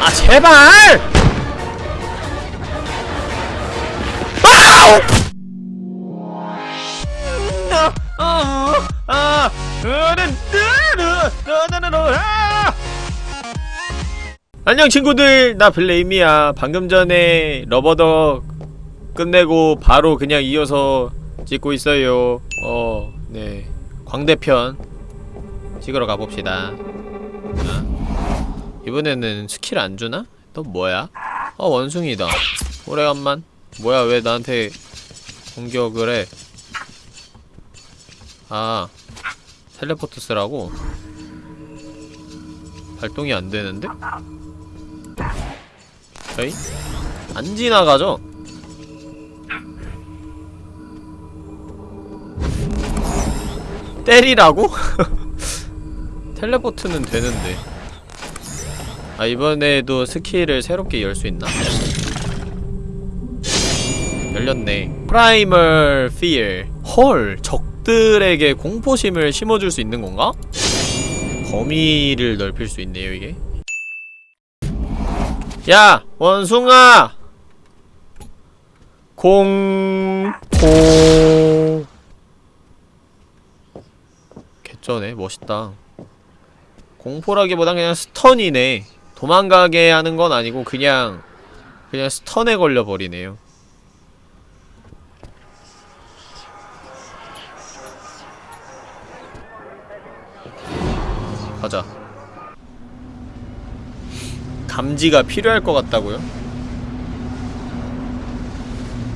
아 제발! 안녕 친구들. 나 블레임이야. 방금 전에 러버덕 끝내고 바로 그냥 이어서 찍고 있어요. 어네. 광대편 찍으러 가봅시다 어? 이번에는 스킬 안 주나? 또 뭐야? 어 원숭이다 오래간만 뭐야 왜 나한테 공격을 해 아, 텔레포트 쓰라고? 발동이 안 되는데? 저희? 안 지나가죠? 때리라고? teleport는 되는데. 아 이번에도 스킬을 새롭게 열 수 있나? 열렸네. Primal Fear 헐 적들에게 공포심을 심어줄 수 있는 건가? 범위를 넓힐 수 있네요 이게. 야 원숭아! 공포. 개쩌네 멋있다 공포라기보단 그냥 스턴이네. 도망가게 하는 건 아니고 그냥 그냥 스턴에 걸려버리네요. 가자. 감지가 필요할 것 같다고요?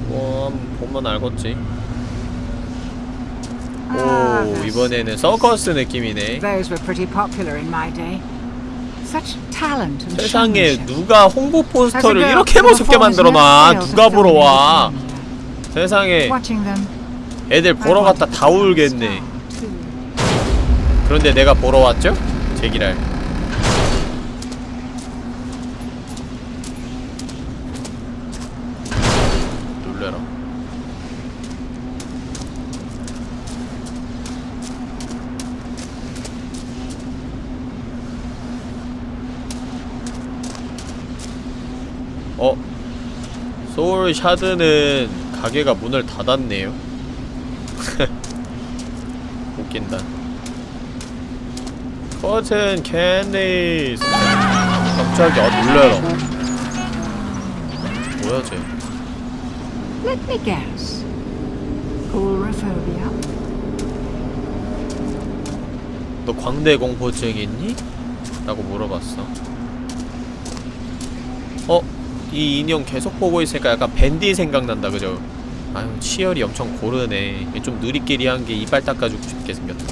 뭐 보면 알겠지 오 이번에는 서커스 느낌이네 Those were pretty popular in my day. Such talent and 세상에. 누가 홍보 포스터를 이렇게 performance 만들어놔 누가 보러 와. 세상에 애들 보러 갔다 다 울겠네. 그런데 내가 보러 왔죠? 제기랄 놀래라 어? 소울 샤드는 가게가 문을 닫았네요 웃긴다 cotton candies 갑자기 아 놀래라 뭐야 쟤 Let me guess. Agoraphobia? 너 광대 공포증 있니? 라고 물어봤어 어? 이 인형 계속 보고 있으니까 약간 벤디 생각난다 그죠? 아유 치열이 엄청 고르네 좀 느리끼리한 게 이빨 닦아주고 싶게 생겼다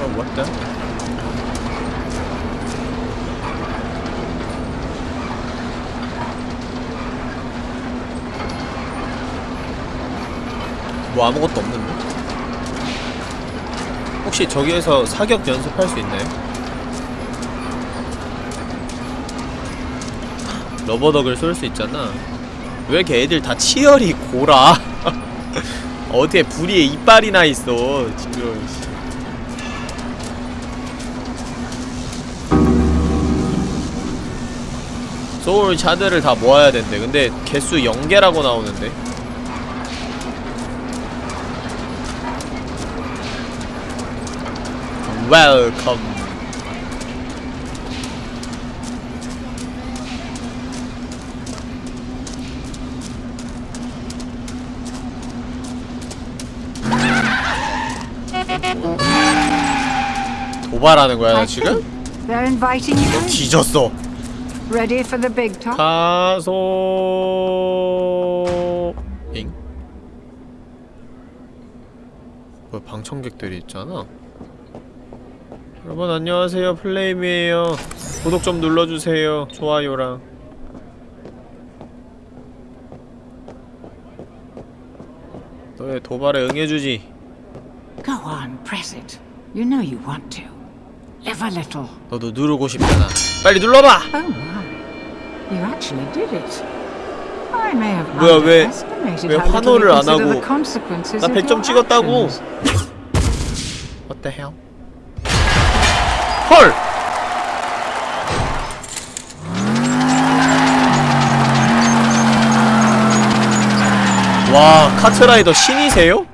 어 뭐야? 뭐 아무것도 없는데? 혹시 저기에서 사격 연습할 수 있나요? rubber duck을 쏠 수 있잖아. 왜 이렇게 애들 다 치열이 고라 어떻게 부리에 이빨이나 있어 지금. 씨. soul shard를 다 모아야 된대. 근데 개수 0개라고 나오는데. welcome 도발하는 거야 나 지금? think They're inviting you in. 뒤졌어 Ready for the big talk? 가소 잉? 뭐 방청객들이 있잖아 여러분 안녕하세요 플레임이에요 구독 좀 눌러주세요 좋아요랑 너의 도발에 응해주지 Go on, press it. You know you want to. Live a little. 너도 누르고 싶잖아 빨리 눌러봐 Oh my. You actually did it. I may have 뭐야, 왜- 왜 환호를 안 하고 나 of 100점 your 찍었다고. What the hell? 헐! 와, 카트라이더 신이세요?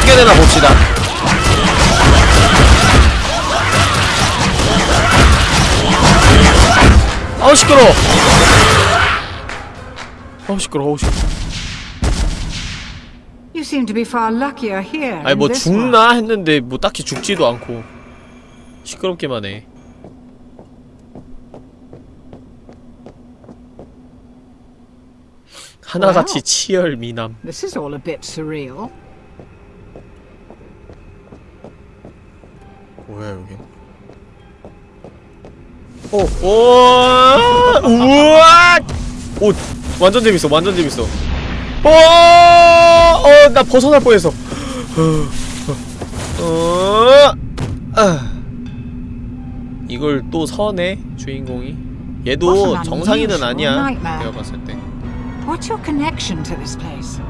어떻게 되나 봅시다. 아우 시끄러. 아우 시끄러. 아우 시끄러. You seem to be far luckier here. 아니 뭐. 죽나 했는데 뭐 딱히 죽지도 않고 시끄럽기만 해. 하나같이. 치열 미남. This is all a bit surreal. 뭐야 여기? 오, 오, 우와, 오, 완전 재밌어, 완전 재밌어. 오, 어, 나 벗어날 뻔했어. 어, 아. 이걸 또 서네 주인공이. 얘도 정상인은 아니야. 내가 봤을 때. What's your connection to this place?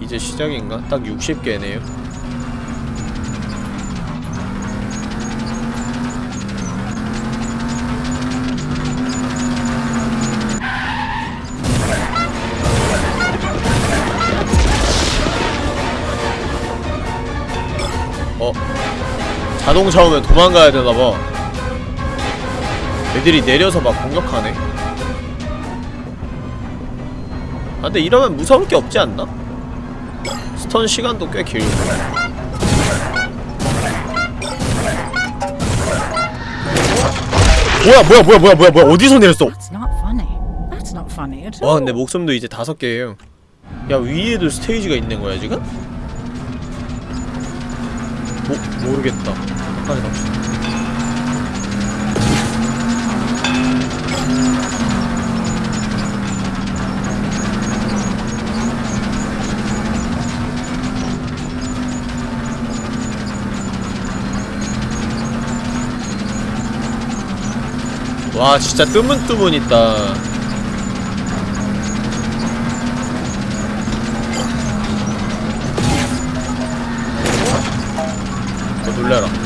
이제 시작인가? 딱 60개네요. 자동차 오면 도망가야 되나봐. 애들이 내려서 막 공격하네. 아, 근데 이러면 무서울 게 없지 않나? 스턴 시간도 꽤 길고 뭐야 뭐야 뭐야 뭐야 뭐야 뭐야 어디서 내렸어. 와 근데 목숨도 이제 다섯 개예요 야 위에도 스테이지가 있는 거야 지금? 모, 모르겠다 갑시다. 와 진짜 뜨문뜨문 있다. 어 놀래라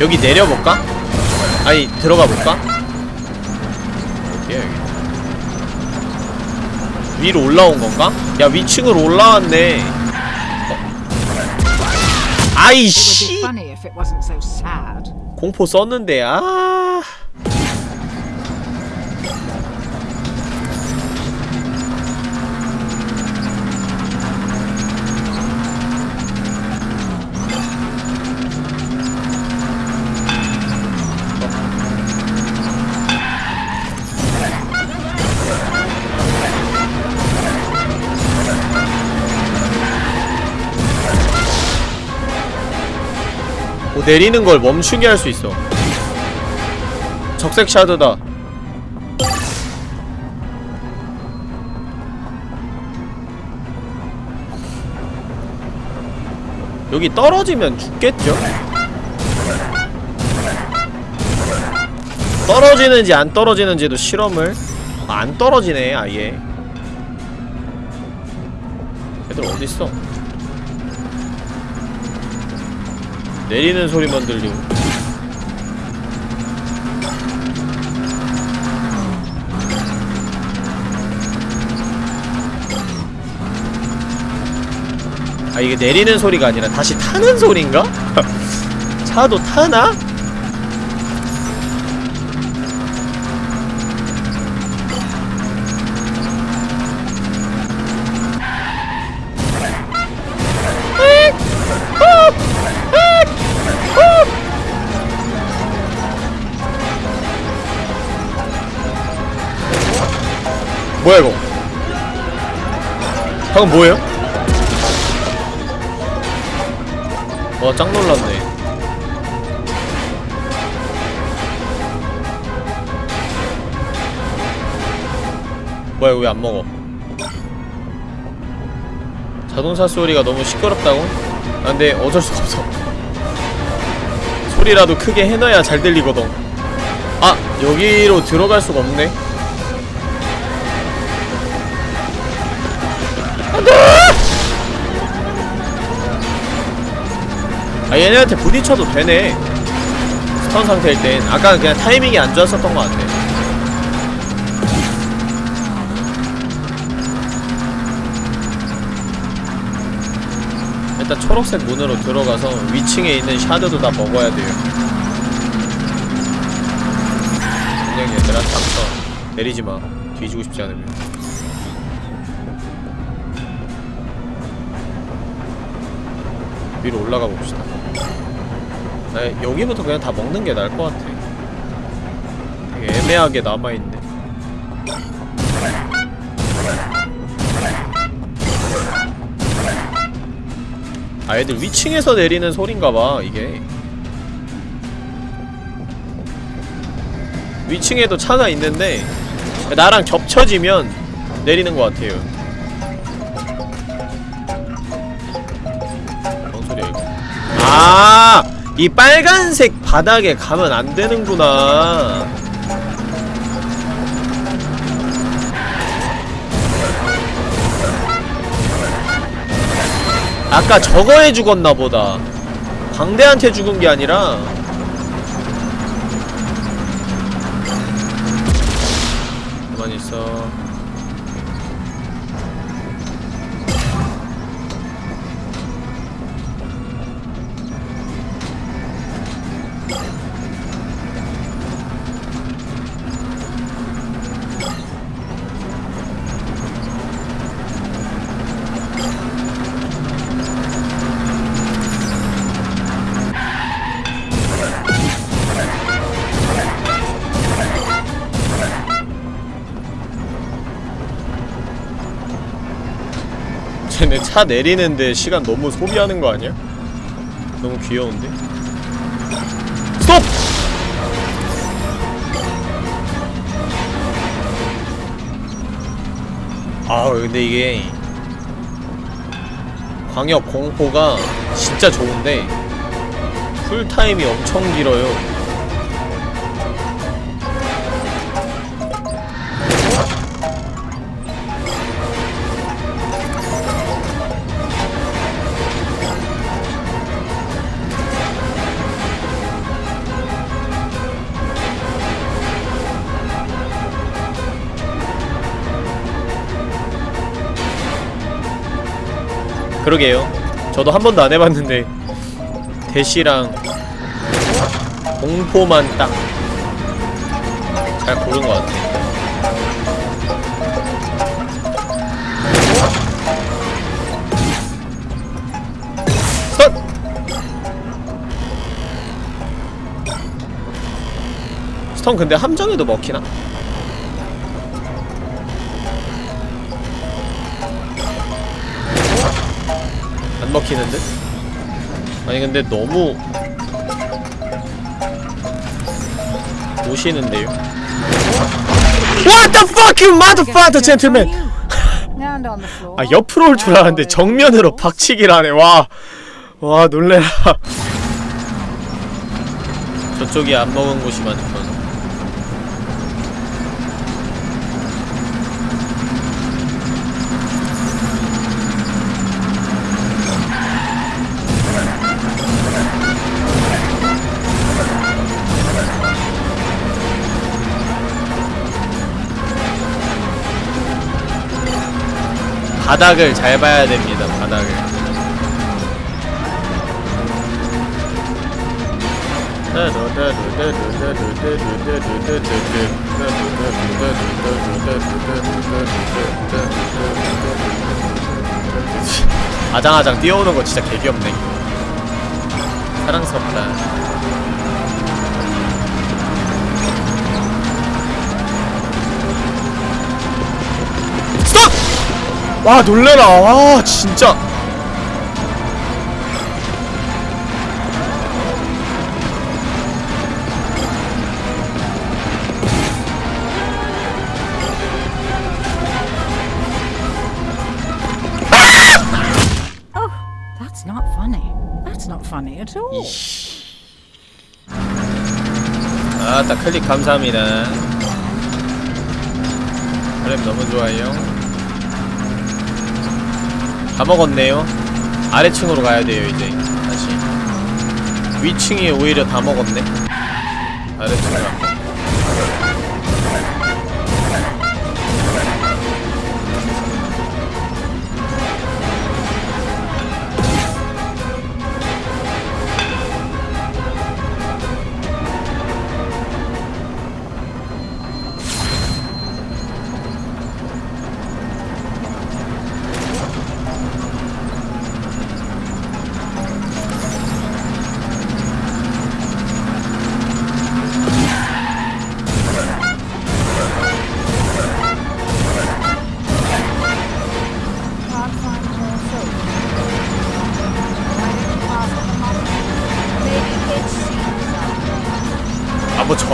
여기 내려볼까? 아니 들어가볼까? 어디야 여기 위로 올라온 건가? 야 위층으로 올라왔네 어. 아이씨. 공포 썼는데 아 뭐 내리는 걸 멈추게 할 수 있어. 적색 샤드다. 여기 떨어지면 죽겠죠? 떨어지는지 안 떨어지는지도 실험을 아, 안 떨어지네 아예 애들 어딨어 내리는 소리만 들리고 아 이게 내리는 소리가 아니라 다시 타는 소리인가? 차도 타나? 뭐야 이거? 방금 뭐예요? 와짱 놀랐네. 뭐야 이거 왜 안 먹어? 자동차 소리가 너무 시끄럽다고? 아 근데 어쩔 수가 없어. 소리라도 크게 해놔야 잘 들리거든. 아 여기로 들어갈 수가 없네 아 얘네한테 부딪혀도 되네. 스턴 상태일 땐. 아까는 그냥 타이밍이 안 좋았었던 것 같아. 일단 초록색 문으로 들어가서 위층에 있는 샤드도 다 먹어야 돼요. 그냥 얘들아 닥쳐 내리지마. 뒤지고 싶지 않으면. 위로 올라가 봅시다 나 여기부터 그냥 다 먹는 게 나을 것 같아. 되게 애매하게 남아있네. 아 애들 위층에서 내리는 소린가봐 이게. 위층에도 차가 있는데 나랑 겹쳐지면 내리는 것 같아요. 뭔 소리야 이거 아! 이 빨간색 바닥에 가면 안 되는구나. 아까 저거에 죽었나 보다. 광대한테 죽은 게 아니라 차 내리는데 시간 너무 소비하는 거 아니야? 너무 귀여운데? 스톱! 아 근데 이게 광역 공포가 진짜 좋은데 쿨타임이 엄청 길어요 그러게요. 저도 한 번도 안 해봤는데 대시랑 공포만 딱 잘 고른 것 같아. 선! 스턴 근데 함정에도 먹히나? 안 먹히는 듯? 아니 근데 너무 오시는데요? What the fuck you motherfucker gentleman! 아 옆으로 올 줄 알았는데 정면으로 박치기를 하네 와. 와 놀래라 저쪽이 안 먹은 곳이 많군 바닥을 잘 봐야 됩니다 바닥을. 아장아장 뛰어오는 거 진짜 개귀엽네. 사랑스럽다 와 놀래라. 와 진짜. 아따 아, 클릭 감사합니다. 그래 너무 좋아요. 다 먹었네요. 아래층으로 가야 돼요 이제. 다시. 위층이 오히려 다 먹었네. 아래층 가 Can't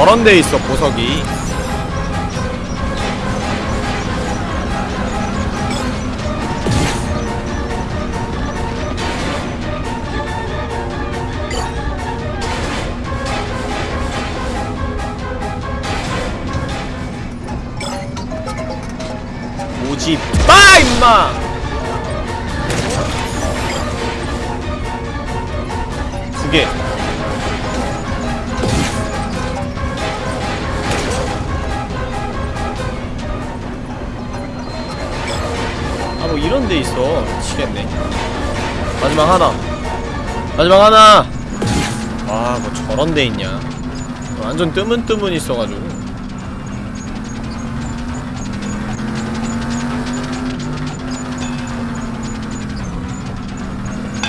저런 데 있어 보석이 마지막 하나. 마지막 하나. 와뭐 저런 데 있냐. 완전 뜨문뜨문 있어가지고.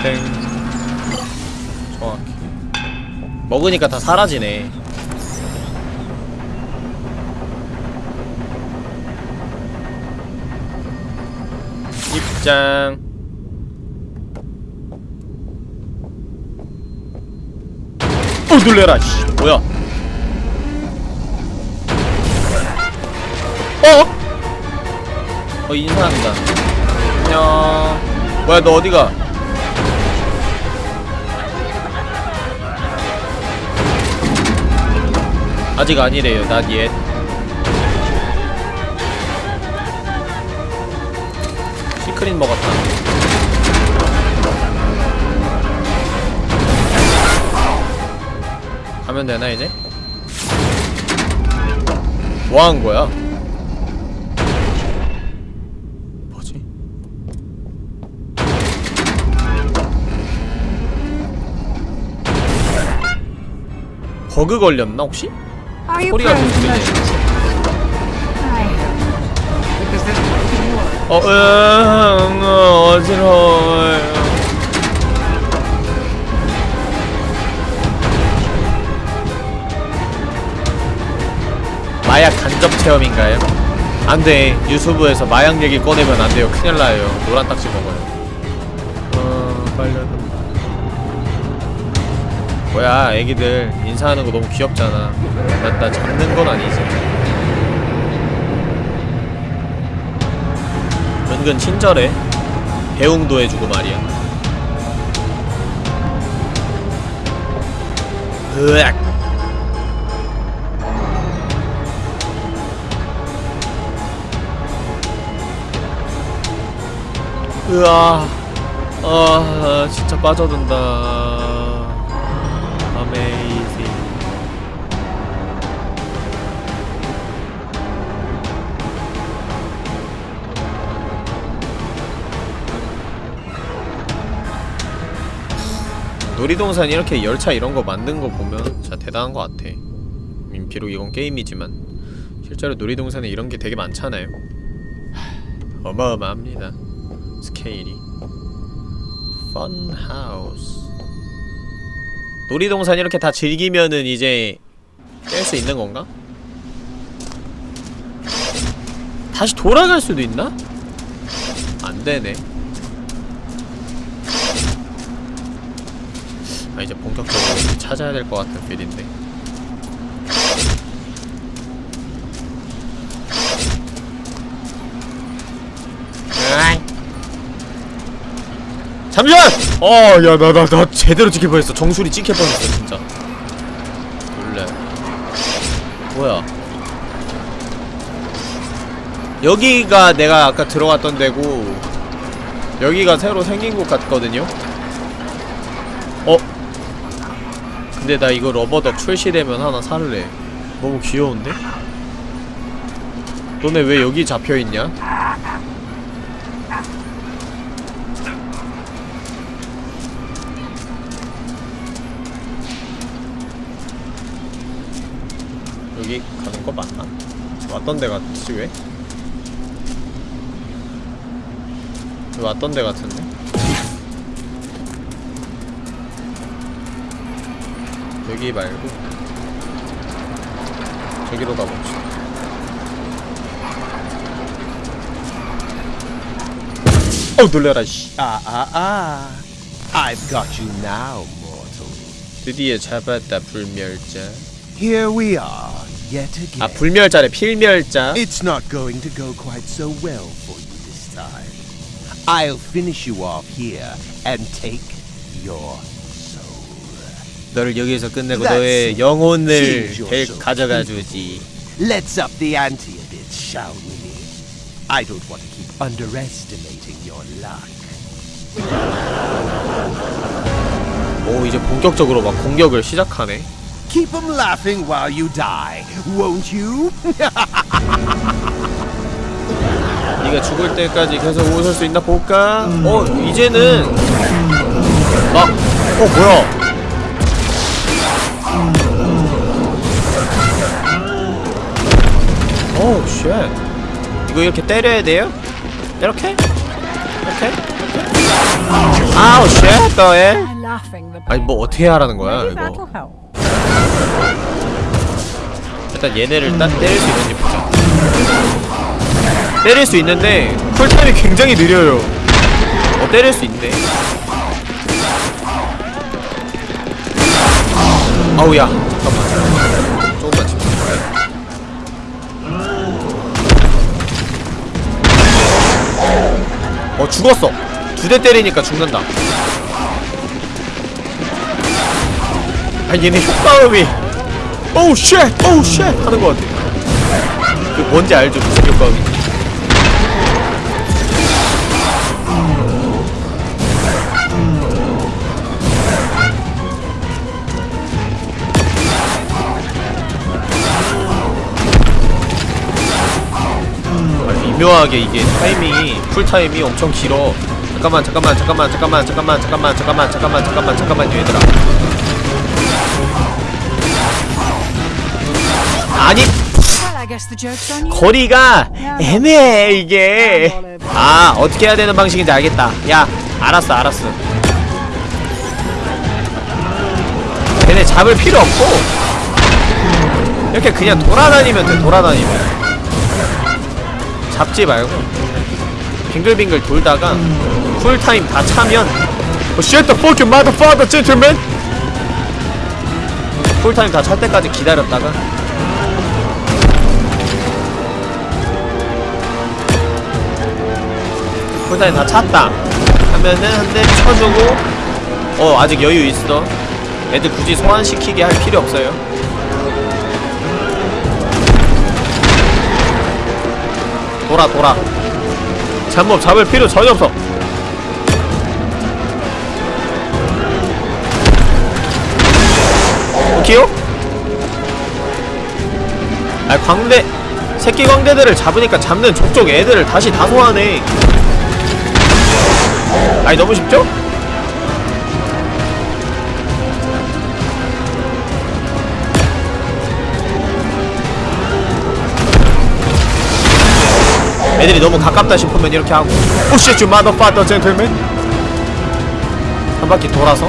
땡. 정확히. 먹으니까 다 사라지네. 입장 어 놀래라 씨. 뭐야? 어? 어 인사한다. 안녕. 뭐야 너 어디가? 아직 아니래요 yet 시크릿 먹었다 가면 되나 이제? 뭐 한 거야? 뭐지? 버그 걸렸나 혹시? 소리가 to 들리네. 어, 으응, 어, 어지러워요. 마약 간접 체험인가요? 안 돼. 유튜브에서 마약 얘기 꺼내면 안 돼요. 큰일 나요. 노란 딱지 먹어요. 어, 빨려든다. 뭐야, 애기들. 인사하는 거 너무 귀엽잖아. 나, 나 잡는 건 아니지. 은근 친절해. 배웅도 해주고 말이야. 으악. 으아. 아, 진짜 빠져든다. 아메이징. 놀이동산 이렇게 열차 이런 거 만든 거 보면 진짜 대단한 거 같아. 음, 비록 이건 게임이지만 실제로 놀이동산에 이런 게 되게 많잖아요. 하, 어마어마합니다. 스케일이. 펀하우스. 놀이동산 이렇게 다 즐기면은 이제 깰 수 있는 건가? 다시 돌아갈 수도 있나? 안 되네. 아 이제 본격적으로 찾아야 될 것 같은 필인데 잠시만! 어, 야, 나, 나, 나 제대로 찍힐 뻔했어. 정수리 찍힐 뻔했어, 진짜. 놀래. 뭐야? 여기가 내가 아까 들어갔던 데고, 여기가 새로 생긴 곳 같거든요? 어? 근데 나 이거 러버덕 출시되면 하나 살래. 너무 귀여운데? 너네 왜 여기 잡혀있냐? 여기 가는 거 맞나? 왔던 데 같지 왜? 왜 왔던 데 같은데? 여기 말고 저기로 가봅시다 어우 놀래라 씨 Ah, ah, ah. I've got you now, mortal. 드디어 잡았다 불멸자 Here we are. 아 불멸자래 필멸자 It's not going to go quite so well for you this time. I'll finish you off here and take your soul. 너를 여기서 끝내고 너의. 영혼을. 가져가 주지 Let's up the ante a bit, shall we? I don't want to keep underestimating your luck. 오 이제 본격적으로 막 공격을 시작하네 Keep them laughing while you die, won't you? 네가 죽을 때까지 계속 웃을 수 있나 볼까? 어 이제는 막 어 뭐야 oh shit 이거 이렇게 때려야 돼요? 이렇게? 이렇게? 아우 shit 너의 laughing the 아니 뭐 어떻게 하라는 거야 이거. 일단 얘네를 딱 때릴 수 있는지 보자. 때릴 수 있는데 쿨타임이 굉장히 느려요. 어 때릴 수 있네 아우야. 잠깐만. 조금만 집중해 어 죽었어. 두 대 때리니까 죽는다. 아 얘네 효과음이 오우 쉣! 오우 쉣! 하는 것 같아 그 뭔지 알죠? 아, 미묘하게 이게 타이밍이 쿨타임이 엄청 길어 잠깐만 잠깐만 잠깐만 잠깐만 잠깐만 잠깐만 잠깐만 잠깐만 잠깐만 잠깐만요 얘들아 아니. 거리가 애매해 이게. 아 어떻게 해야 되는 방식인지 알겠다. 야 알았어 알았어. 걔네 잡을 필요 없고. 이렇게 그냥 돌아다니면 돼 돌아다니면. 잡지 말고. 빙글빙글 돌다가 쿨타임 다 차면. Oh, Shut the fucking motherfucker gentleman. 쿨타임 다 찰 때까지 기다렸다가 쿨타임 다 찼다. 하면은 한 대 쳐주고 어 아직 여유 있어. 애들 굳이 소환시키게 할 필요 없어요. 돌아 돌아. 잠못 잡을 필요 전혀 없어. 오케이요? 아 광대 새끼 광대들을 잡으니까 잡는 족족 애들을 다시 다 소환해 아니 너무 쉽죠? 애들이 너무 가깝다 싶으면 이렇게 하고 오쉣 유 마더파더 젠틀맨 한 바퀴 돌아서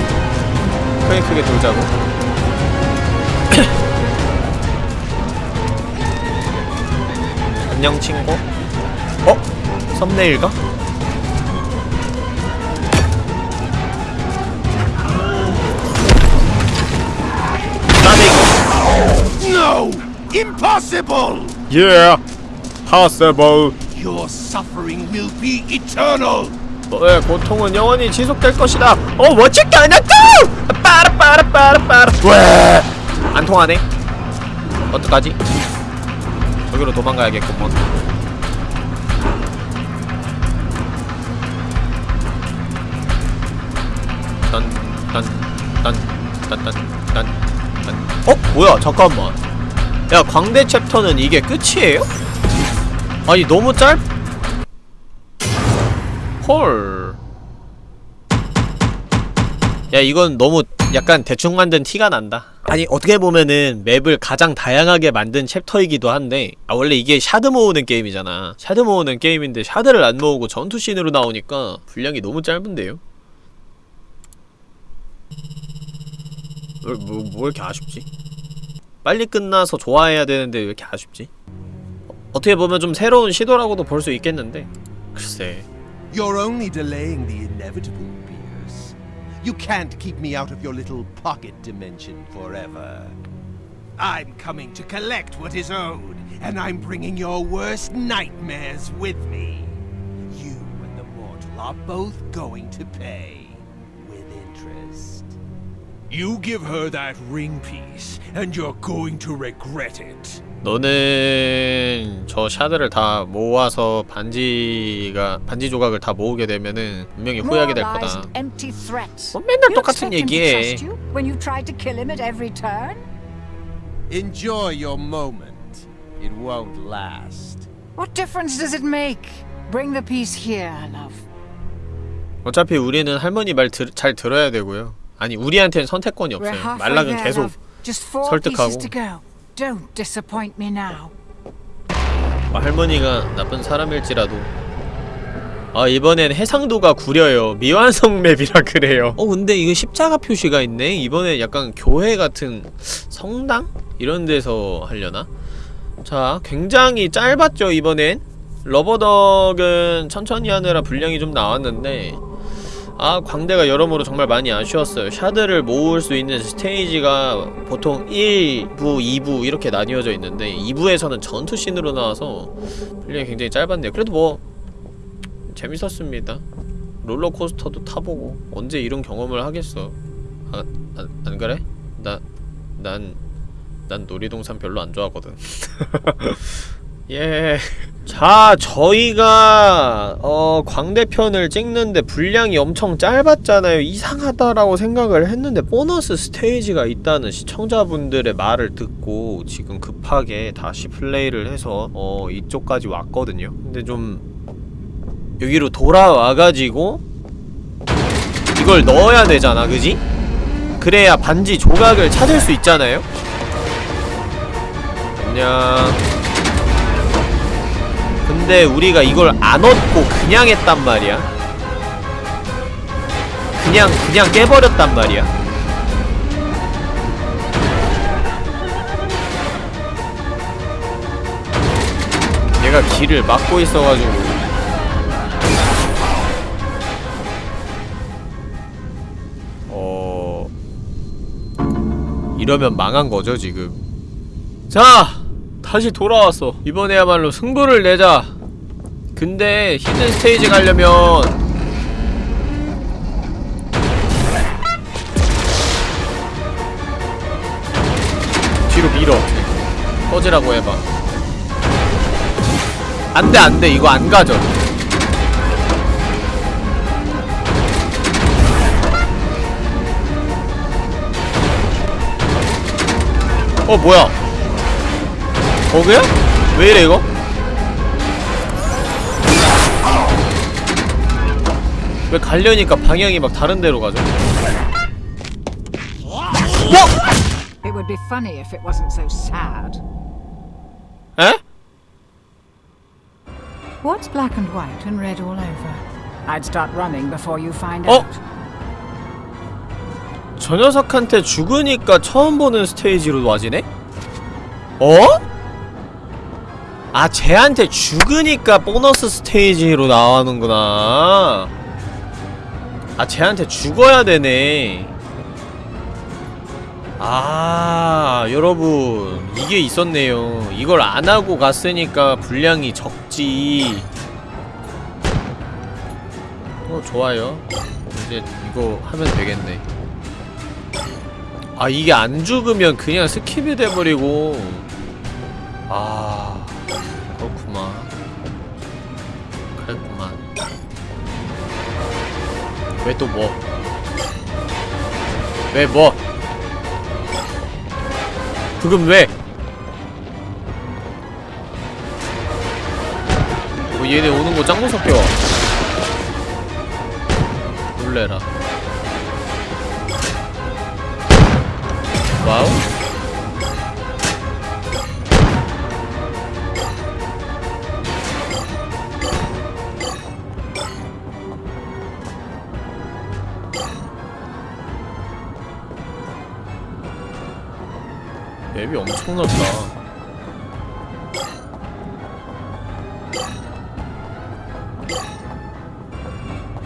크게 크게 돌자고 안녕 친구 어? 썸네일가? Impossible! Yeah possible. Your suffering will be eternal! 너의 고통은 영원히 지속될 것이다. 어 멋지게 않았다! 빠라빠라빠라빠라 왜 안 통하네. 어떡하지? 저기로 도망가야겠구먼. 딴딴딴딴딴딴딴. 어? 뭐야 잠깐만 야 광대 챕터는 이게 끝이에요? 아니 너무 짧 헐. 야 이건 너무 약간 대충 만든 티가 난다 아니 어떻게 보면은 맵을 가장 다양하게 만든 챕터이기도 한데 아 원래 이게 shard 모으는 게임이잖아 shard 모으는 게임인데 shard를 안 모으고 전투씬으로 나오니까 분량이 너무 짧은데요? 왜, 뭐, 뭐 이렇게 아쉽지? 빨리 끝나서 좋아해야 되는데 왜 이렇게 아쉽지? 어, 어떻게 보면 좀 새로운 시도라고도 볼 수 있겠는데 글쎄 You're only delaying the inevitable, Beers. You can't keep me out of your little pocket dimension forever. I'm coming to collect what is owed, and I'm bringing your worst nightmares with me. You and the mortal are both going to pay. You give her that ring piece, and you're going to regret it. 너는 저 샤드를 다 모아서 반지가 반지 조각을 다 모으게 되면은 분명히 후회하게 될 거다. Moralized empty threats. 뭐 맨날 똑같은 얘기해. when you tried to kill him at every turn? Enjoy your moment. It won't last. What difference does it make? Bring the piece here, love. 어차피 우리는 할머니 말 잘 들어야 되고요. 아니 우리한테는 선택권이 없어요. 말락은 계속 설득하고. 뭐 할머니가 나쁜 사람일지라도. 아 이번엔 해상도가 구려요. 미완성 맵이라 그래요. 어 근데 이거 십자가 표시가 있네? 이번에 약간 교회 같은 성당? 이런 데서 하려나? 자 굉장히 짧았죠 이번엔. 러버덕은 천천히 하느라 분량이 좀 나왔는데 아 광대가 여러모로 정말 많이 아쉬웠어요. 샤드를 모을 수 있는 스테이지가 보통 1부, 2부 이렇게 나뉘어져 있는데 2부에서는 전투씬으로 나와서 분량이 굉장히 짧았네요. 그래도 뭐 재밌었습니다. 롤러코스터도 타보고 언제 이런 경험을 하겠어? 아, 안, 안 그래? 나, 난, 난 놀이동산 별로 안 좋아하거든 예. 자, 저희가 어, 광대편을 찍는데 분량이 엄청 짧았잖아요. 이상하다라고 생각을 했는데 보너스 스테이지가 있다는 시청자분들의 말을 듣고 지금 급하게 다시 플레이를 해서 어, 이쪽까지 왔거든요. 근데 좀 여기로 돌아와가지고 이걸 넣어야 되잖아, 그지? 그래야 반지 조각을 찾을 수 있잖아요? 안녕. 근데 우리가 이걸 안 얻고 그냥 했단 말이야. 그냥 그냥 깨버렸단 말이야. 얘가 길을 막고 있어가지고. 어... 이러면 망한 거죠 지금. 자! 다시 돌아왔어. 이번에야말로 승부를 내자. 근데 히든 스테이지 가려면 뒤로 밀어. 꺼지라고 해봐. 안돼 안돼. 이거 안 가져. 어 뭐야 버그야? 왜 이래 이거? 왜 가려니까 방향이 막 다른 데로 가죠? It would be funny if it wasn't so sad. 에? What's black and white and red all over? I'd start running before you find Oh. out. 저 녀석한테 죽으니까 처음 보는 스테이지로 와지네? 어? 아 쟤한테 죽으니까 보너스 스테이지로 나오는구나. 아 쟤한테 죽어야 되네. 아 여러분 이게 있었네요. 이걸 안하고 갔으니까 분량이 적지. 어 좋아요. 이제 이거 하면 되겠네. 아 이게 안 죽으면 그냥 스킵이 돼버리고. 아 왜 또 뭐? 왜 뭐? 그금 왜? 뭐 얘네 오는 거 짱 무섭게 와 놀래라 와우 엄청 넓다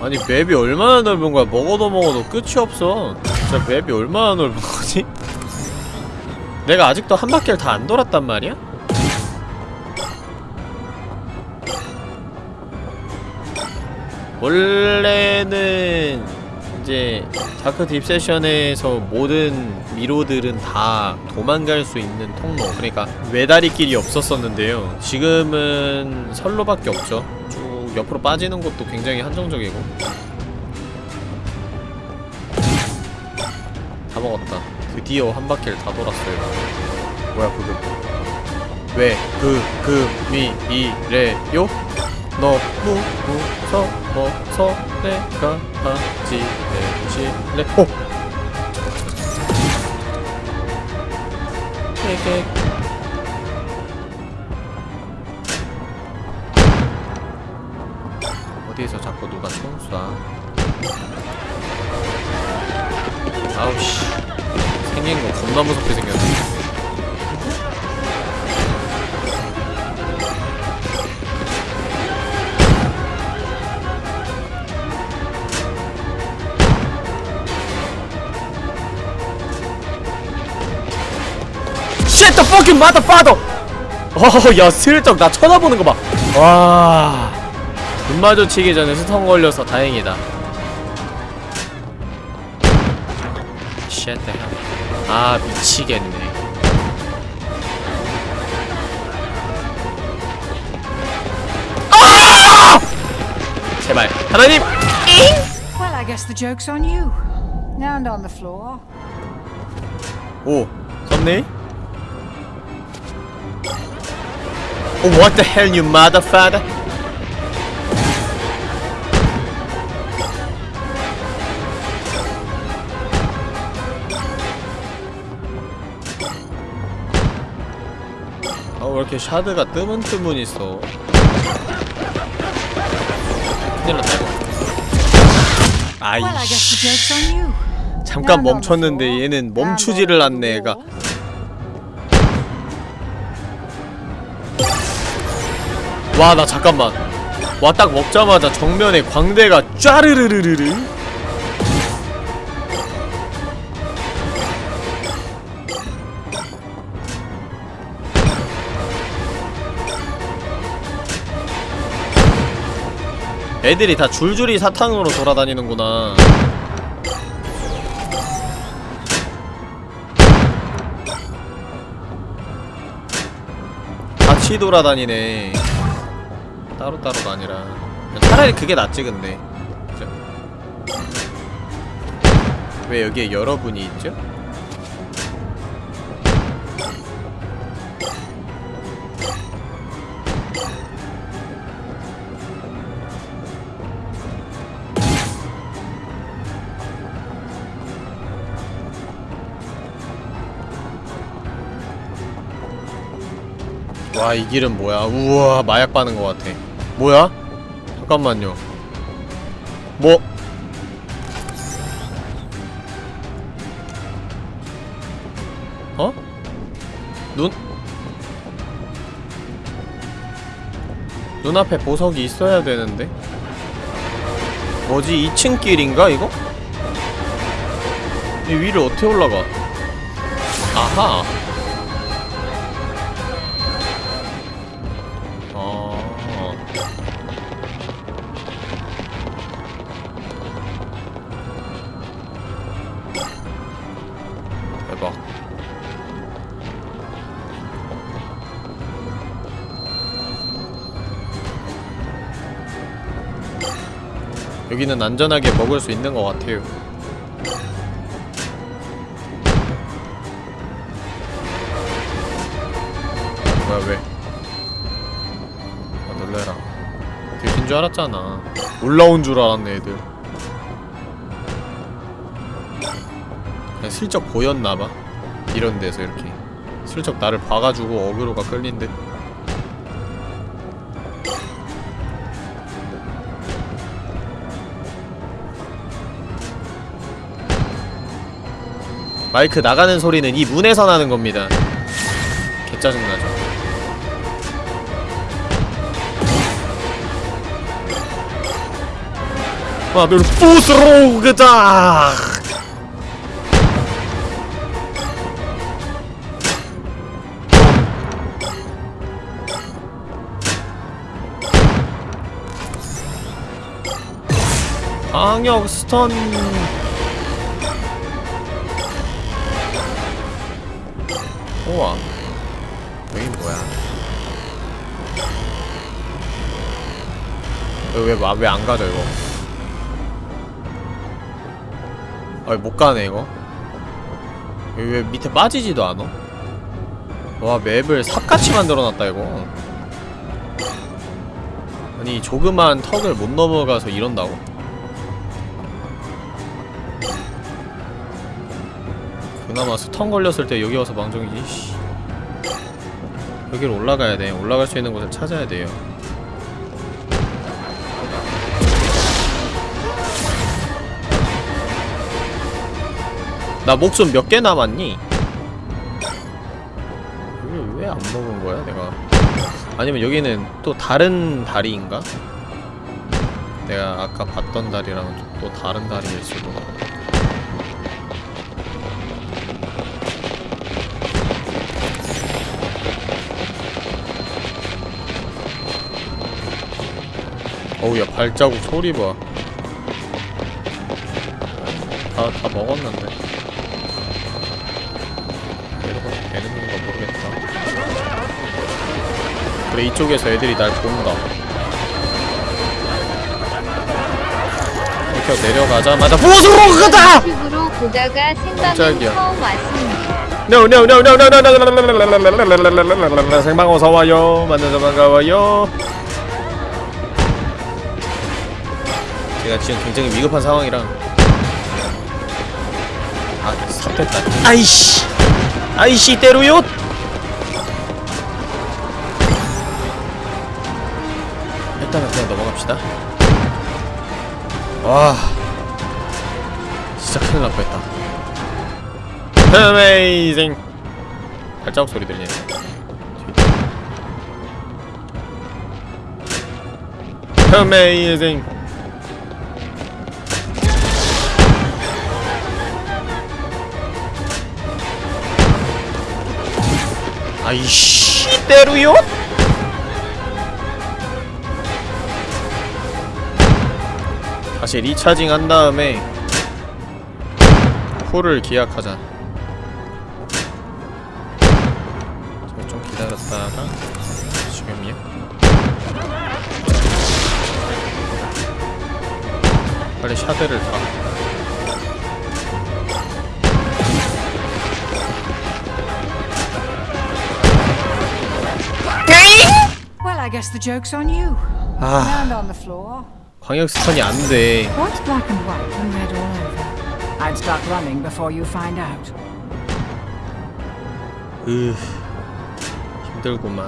아니 맵이 얼마나 넓은 거야 먹어도 먹어도 끝이 없어 진짜 맵이 얼마나 넓은 거지? 내가 아직도 한 바퀴를 다 안 돌았단 말이야? 원래는 이제 다크 딥세션에서 모든 미로들은 다 도망갈 수 있는 통로 그러니까 외다리 길이 없었었는데요. 지금은 선로밖에 없죠. 쭉 옆으로 빠지는 것도 굉장히 한정적이고. 다 먹었다. 드디어 한 바퀴를 다 돌았어요. 뭐야 그금 왜? 그, 그, 미, 이, 래, 요? 너무 무서워 서 내가 하지 내실래 오! 깨깨 어디에서 자꾸 누가 총 쏴? 아우씨 생긴 거 겁나 무섭게 생겼네 the fucking motherfucker! 어야 슬쩍 나 쳐다보는 거 봐. 와. 눈 마주치기 전에 스턴 걸려서 다행이다. Shit the hell. 아 미치겠네. 아! 제발 하나님. Well, I guess the joke's on you. And on the floor. 오 썸네 what the hell, you motherfucker? 아, 왜 이렇게 샤드가 뜨문뜨문 있어? 큰일 났다, 이거. 아이씨. 잠깐 멈췄는데. 얘는 멈추지를 않네, 얘가. 와, 나 잠깐만. 와, 딱 먹자마자 정면에 광대가 쫘르르르르르. 애들이 다 줄줄이 사탕으로 돌아다니는구나. 같이 돌아다니네. 따로따로가 아니라. 차라리 그게 낫지, 근데. 그죠? 왜 여기에 여러분이 있죠? 와, 이 길은 뭐야? 우와, 마약 빠는 것 같아. 뭐야? 잠깐만요. 뭐? 어? 눈? 눈앞에 보석이 있어야 되는데? 뭐지? 2층 길인가, 이거? 이 위를 어떻게 올라가? 아하! 여기는 안전하게 먹을 수 있는 것 같아요. 뭐야 왜? 아 놀래라. 들킨 줄 알았잖아. 올라온 줄 알았네 애들. 그냥 슬쩍 보였나봐. 이런 데서 이렇게 슬쩍 나를 봐가지고 어그로가 끌린 듯 마이크 나가는 소리는 이 문에서 나는 겁니다. 개짜증나죠. 마늘 부스로 그다 방역 스턴 왜왜 안 가져 이거 아못 가네 이거 여기 왜 밑에 빠지지도 않아? 와 맵을 삽같이 만들어놨다 이거 아니 조그만 턱을 못 넘어가서 이런다고? 그나마 스턴 걸렸을 때 여기 와서 망정이지 씨. 여기로 올라가야 돼 올라갈 수 있는 곳을 찾아야 돼요 나 목숨 몇 개 남았니? 이걸 왜안 먹은 거야 내가 아니면 여기는 또 다른 다리인가? 내가 아까 봤던 다리랑은 또- 또 다른 다리일 수도 어우 야 발자국 소리 봐. 다, 다 먹었는데. 그래 이쪽에서 애들이 날 본다. 이렇게 내려가자마자 보스로그다! 유튜브로 보다가 생방송 깜짝이야. 처음 왔습니다. No no no no no no no no no no 생방 어서 와요 만나서 반가워요 제가 지금 굉장히 위급한 상황이라 아 삽됐다 아이씨 아이씨 때로요 와. 진짜 큰일 날 뻔했다. 어메이징 발자국 소리 들리네. 어메이징 아이씨 때루요 다시 리차징 한 다음에 쿨을 기약하자 자, 좀 기다렸다가 지금이요? 빨리 샤드를 타 Well, I guess the joke's on you. 아 Land on the floor. 광역 스턴이 안 돼 What's black and white and red all over? I'd start running before you find out. 으 힘들구만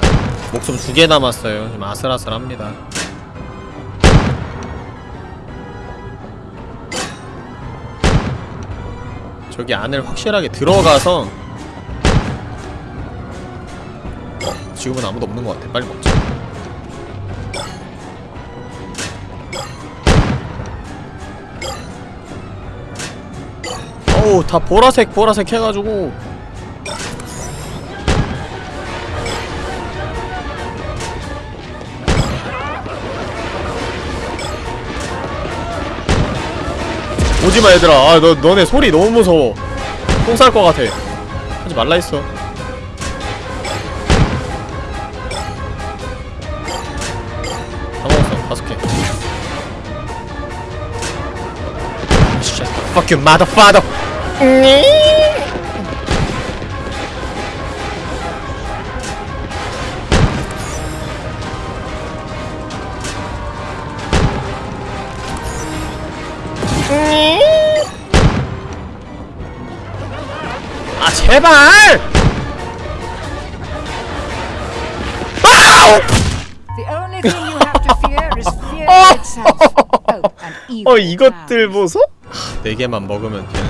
목숨 두 개 남았어요 지금 아슬아슬합니다 저기 안을 확실하게 들어가서 어, 지금은 아무도 없는 것 같아 빨리 먹자 다 보라색 보라색 해가지고. 오지마 얘들아. 아 너, 너네 소리 너무 무서워. 똥 쌀 것 같아. 하지 말라 했어. 다 먹었어. 다섯 개. 아, Fuck you motherfucker. 네. 네. 아 제발! 어. 어 이것들 보소? 네 개만 먹으면 되는.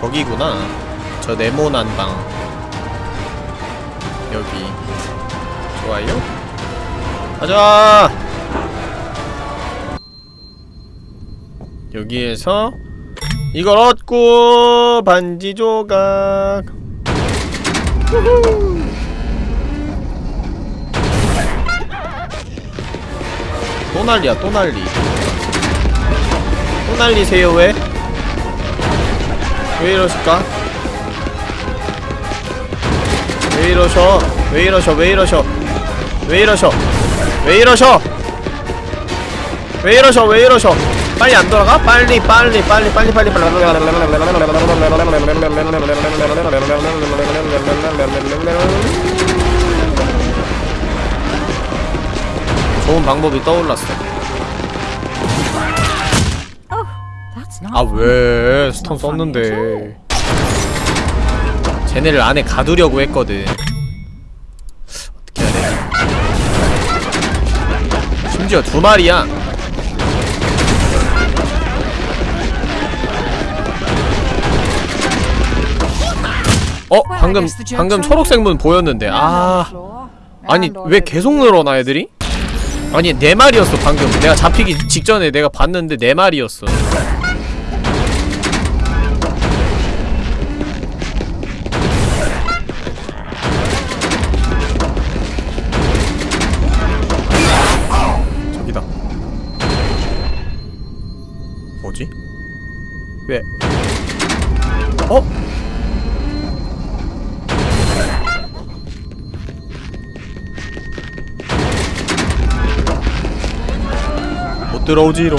저기구나. 저 네모난 방. 여기. 좋아요. 가자! 여기에서 이걸 얻고 반지 조각. 우후. 또 난리야 또 난리. 또 난리세요 왜? 왜 이러실까? 왜 이러셔? 왜 이러셔? 왜 이러셔? 왜 이러셔? 왜 이러셔? 왜 이러셔? 왜 이러셔? 빨리 안 돌아가? 빨리 빨리 빨리 빨리 빨리 좋은 방법이 떠올랐어. 아 왜? 스톤 썼는데. 쟤네를 안에 가두려고 했거든. 어떻게 해야 되지? 심지어 두 마리야. 어 방금 방금 초록색 문 보였는데. 아. 아니 왜 계속 늘어나 애들이? 아니 네 마리였어 방금. 내가 잡히기 직전에 내가 봤는데 네 마리였어 들어오지롱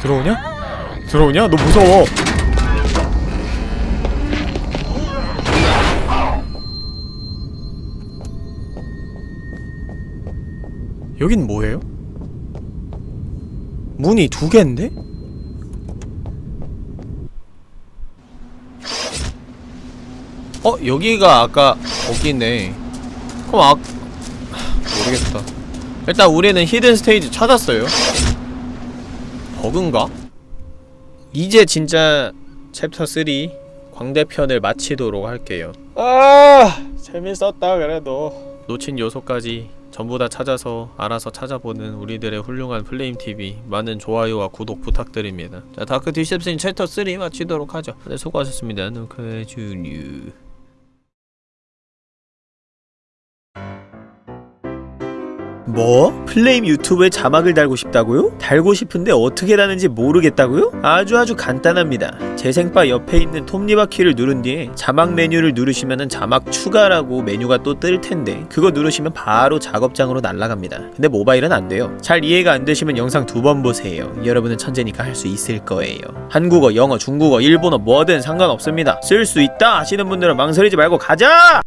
들어오냐? 들어오냐? 너 무서워 여긴 뭐예요? 문이 두 개인데? 어? 여기가 아까 거기네. 그럼 아... 모르겠다. 일단 우리는 hidden stage 찾았어요. 버그인가? 이제 진짜 챕터 3 광대편을 마치도록 할게요. 아 재밌었다 그래도. 놓친 요소까지 전부 다 찾아서 알아서 찾아보는 우리들의 훌륭한 플레임TV 많은 좋아요와 구독 부탁드립니다. 자 Dark Deception 챕터 3 마치도록 하죠. 네 수고하셨습니다. 노크의 주류 뭐? 플레임 유튜브에 자막을 달고 싶다고요? 달고 싶은데 어떻게 다는지 모르겠다고요? 아주 아주 간단합니다. 재생바 옆에 있는 톱니바퀴를 누른 뒤에 자막 메뉴를 누르시면은 자막 추가라고 메뉴가 또 뜰 텐데 그거 누르시면 바로 작업장으로 날아갑니다. 근데 모바일은 안 돼요. 잘 이해가 안 되시면 영상 두 번 보세요. 여러분은 천재니까 할 수 있을 거예요. 한국어, 영어, 중국어, 일본어 뭐든 상관없습니다. 쓸 수 있다 하시는 분들은 망설이지 말고 가자!